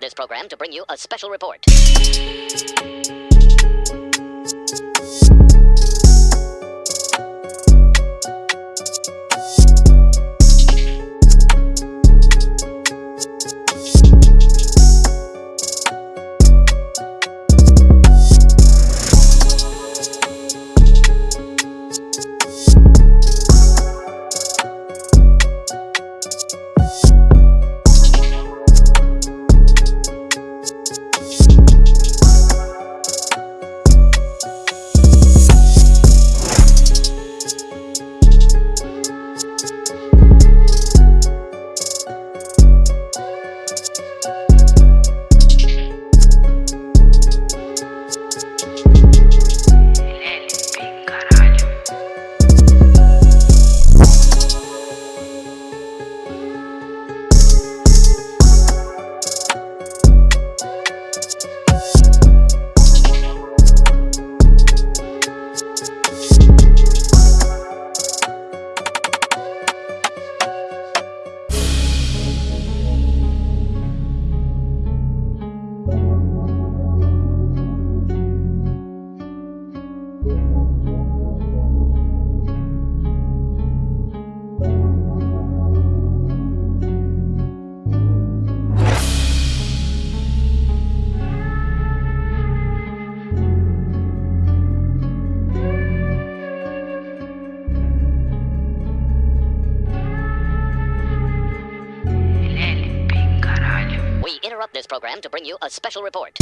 this program to bring you a special report. This program to bring you a special report.